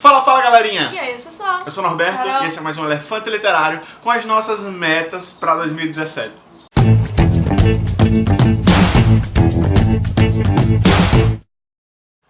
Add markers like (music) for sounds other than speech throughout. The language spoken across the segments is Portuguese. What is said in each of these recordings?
Fala, fala galerinha! E aí, eu sou Sol. Eu sou o Norberto Carol. e esse é mais um Elefante Literário com as nossas metas para 2017.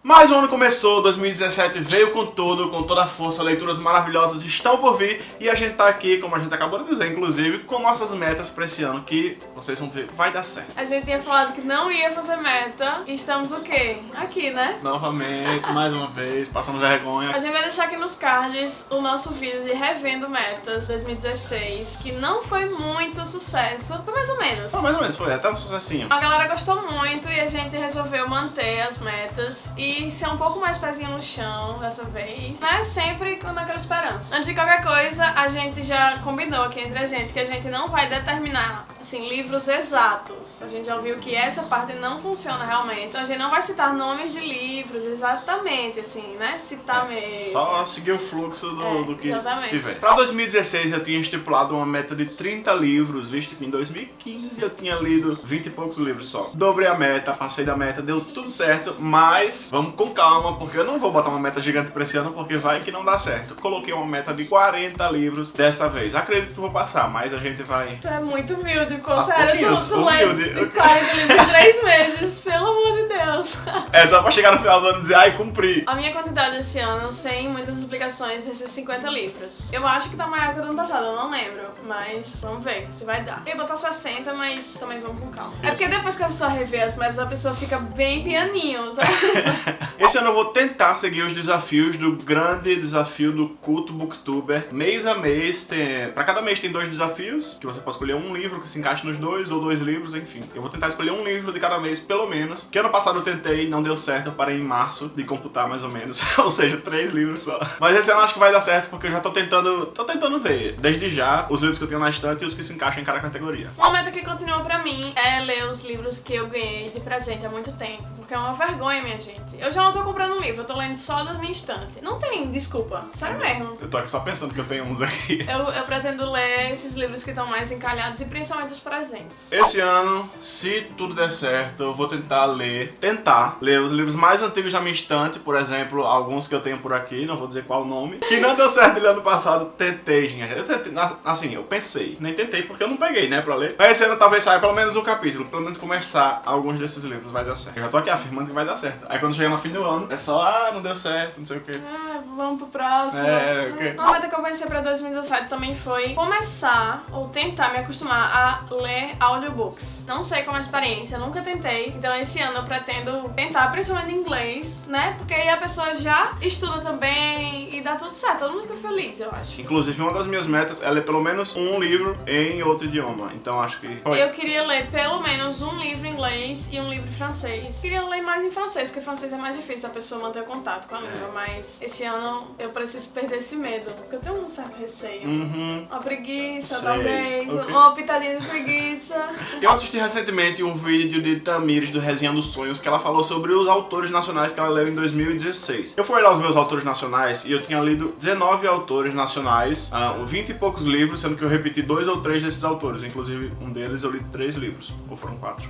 Mais um ano começou, 2017 veio com tudo, com toda a força, leituras maravilhosas estão por vir e a gente tá aqui, como a gente acabou de dizer, inclusive, com nossas metas para esse ano que vocês vão ver, vai dar certo. A gente tinha falado que não ia fazer meta e estamos o quê? Aqui, né? Novamente, mais uma vez, passando vergonha. A gente vai deixar aqui nos cards o nosso vídeo de Revendo Metas 2016, que não foi muito sucesso, foi mais ou menos. Ah, mais ou menos, foi até um sucessinho. A galera gostou muito e a gente resolveu manter as metas e ser um pouco mais pezinho no chão dessa vez, mas sempre com aquela esperança. Antes de qualquer coisa, a gente já combinou aqui entre a gente que a gente não vai determinar, assim, livros exatos. A gente já ouviu que essa parte não funciona realmente, então a gente não vai citar nomes de livros exatamente, assim, né? Citar mesmo. Só seguir o fluxo do, É, do que exatamente. tiver. Pra 2016 eu tinha estipulado uma meta de 30 livros, visto que em 2015 eu tinha lido 20 e poucos livros só. Dobrei a meta, passei da meta, deu tudo certo, mas vamos com calma, porque eu não vou botar uma meta gigante pra esse ano, porque vai que não dá certo. Coloquei uma meta de 40 livros dessa vez. Acredito que vou passar, mas a gente vai... Tu é muito humilde, pô. Aos Sério, pouquinhos, tu, humilde. de 40 livros em 3 meses, pelo amor de Deus. (laughs) É só pra chegar no final do ano e dizer, ai, cumpri. A minha quantidade esse ano, sem muitas explicações, vai ser 50 livros. Eu acho que tá maior que o ano passado, eu não lembro. Mas vamos ver se vai dar. Eu ia botar 60, mas também vamos com calma. É Isso. porque depois que a pessoa revê as metas, a pessoa fica bem pianinho, sabe? (laughs) Esse ano eu vou tentar seguir os desafios do grande desafio do culto booktuber. Mês a mês, tem... pra cada mês tem dois desafios, que você pode escolher um livro que se encaixe nos dois, ou dois livros, enfim. Eu vou tentar escolher um livro de cada mês, pelo menos. Que ano passado eu tentei, não deu certo, eu parei em março de computar mais ou menos. (laughs) ou seja, três livros só. Mas esse ano acho que vai dar certo, porque eu já tô tentando, tô tentando ver, desde já, os livros que eu tenho na estante e os que se encaixam em cada categoria. Uma meta que continua pra mim é ler os livros que eu ganhei de presente há muito tempo. Porque é uma vergonha, minha gente. Eu já não tô comprando um livro, eu tô lendo só da minha estante. Não tem desculpa, sério mesmo. Eu tô aqui só pensando que eu tenho uns aqui. Eu, eu pretendo ler esses livros que estão mais encalhados e principalmente os presentes. Esse ano, se tudo der certo, eu vou tentar ler, tentar ler os livros mais antigos da minha estante, por exemplo, alguns que eu tenho por aqui, não vou dizer qual o nome, que não deu certo ler ano passado, tentei, gente. Eu tentei, assim, eu pensei, nem tentei porque eu não peguei, né, pra ler. Mas esse ano talvez saia pelo menos um capítulo, pelo menos começar alguns desses livros, vai dar certo. Eu já tô aqui afirmando que vai dar certo. Aí quando chegar no fim do ano, é só, ah, não deu certo, não sei o quê. Ah, vamos pro próximo. É, ok. Uma meta que eu pensei pra 2017 também foi começar ou tentar me acostumar a ler audiobooks. Não sei como é a experiência, nunca tentei. Então esse ano eu pretendo tentar, principalmente em inglês, né? Porque aí a pessoa já estuda também e dá tudo certo. Todo mundo fica feliz, eu acho. Inclusive, uma das minhas metas é ler pelo menos um livro em outro idioma. Então acho que. Foi. Eu queria ler pelo menos um livro em inglês e um livro em francês. Queria ler mais em francês, porque francês é mais difícil da pessoa manter contato com a língua. Mas esse ano eu preciso perder esse medo, porque eu tenho um certo receio. Uhum. Uma preguiça, Sei, talvez. ok. Uma pitadinha de preguiça. (laughs) Eu assisti recentemente um vídeo de Tamires do Resenha dos Sonhos que ela falou sobre os autores nacionais que ela leu em 2016. Eu fui olhar os meus autores nacionais e eu tinha lido 19 autores nacionais, ah, 20 e poucos livros, sendo que eu repeti dois ou três desses autores. Inclusive, um deles eu li três livros, ou foram quatro.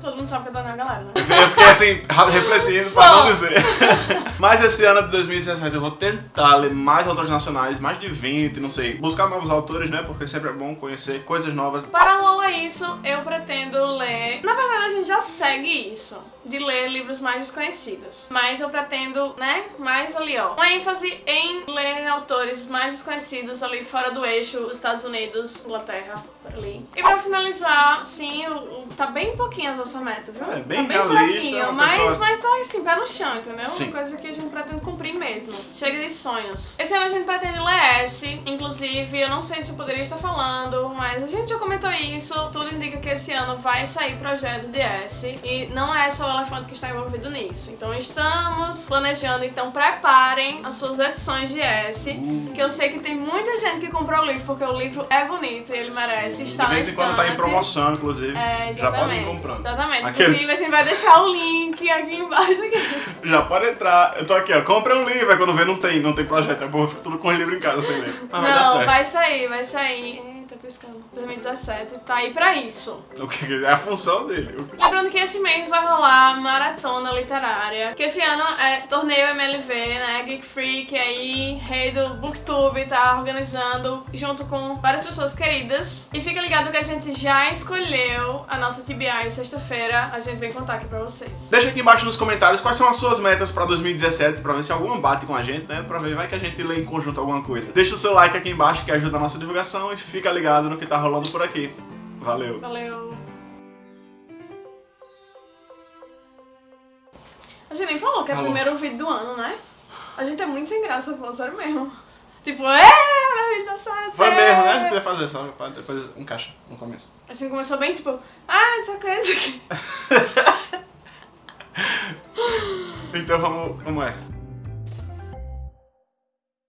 Todo mundo sabe que eu tô na galera, né? Eu fiquei assim, refletindo pra não dizer. (laughs) Mas esse ano de 2017 eu vou tentar ler mais autores nacionais, mais de 20, não sei. Buscar novos autores, né? Porque sempre é bom conhecer coisas novas. Paralelo a isso, eu pretendo ler. Na verdade, a gente já segue isso, de ler livros mais desconhecidos. Mas eu pretendo, né, mais ali, ó. Uma ênfase em ler autores mais desconhecidos ali fora do eixo, Estados Unidos, Inglaterra, ali. E pra finalizar, sim, tá bem pouquinho as nossa meta, viu? É, bem tá bem fraquinho, uma mas, pessoa- mas tá assim, pé no chão, entendeu? Sim. Uma coisa que a gente pretende cumprir mesmo. Chega de sonhos. Esse ano a gente pretende ler S, inclusive, eu não sei se eu poderia estar falando, mas a gente já comentou isso. Tudo indica que esse ano vai sair projeto de S e não é só o elefante que está envolvido nisso. Então estamos planejando, então preparem as suas edições de S, Uh. que eu sei que tem muita gente que comprou o livro porque o livro é bonito e ele merece estar de vez em quando tá em promoção, inclusive. É, Já podem ir comprando. Exatamente. Aqueles- Inclusive, a gente vai deixar o link aqui embaixo. Aqui. Já pode entrar. Eu tô aqui, ó. Compra um livro. Aí quando vê, não tem, não tem projeto. Eu vou tudo com o livro em casa sem ler. Mas vai dar Não, certo. vai sair, vai sair. Piscando. 2017 tá aí pra isso. O que é a função dele. Lembrando que esse mês vai rolar maratona literária. Que esse ano é torneio MLV, né? Geek Freak aí, rei do Booktube, tá organizando junto com várias pessoas queridas. E fica ligado que a gente já escolheu a nossa TBI sexta-feira. A gente vem contar aqui pra vocês. Deixa aqui embaixo nos comentários quais são as suas metas pra 2017, pra ver se alguma bate com a gente, né? Pra ver, vai que a gente lê em conjunto alguma coisa. Deixa o seu like aqui embaixo que ajuda a nossa divulgação e fica ligado no que tá rolando por aqui. Valeu! Valeu! A gente nem falou que é o primeiro vídeo do ano, né? A gente é muito sem graça, pô, sério mesmo. Tipo, é, 2017! Foi é. mesmo, né? Podia fazer só, depois encaixa no começo. A gente começou bem, tipo, ah, isso aqui, isso aqui. Então vamos, como é?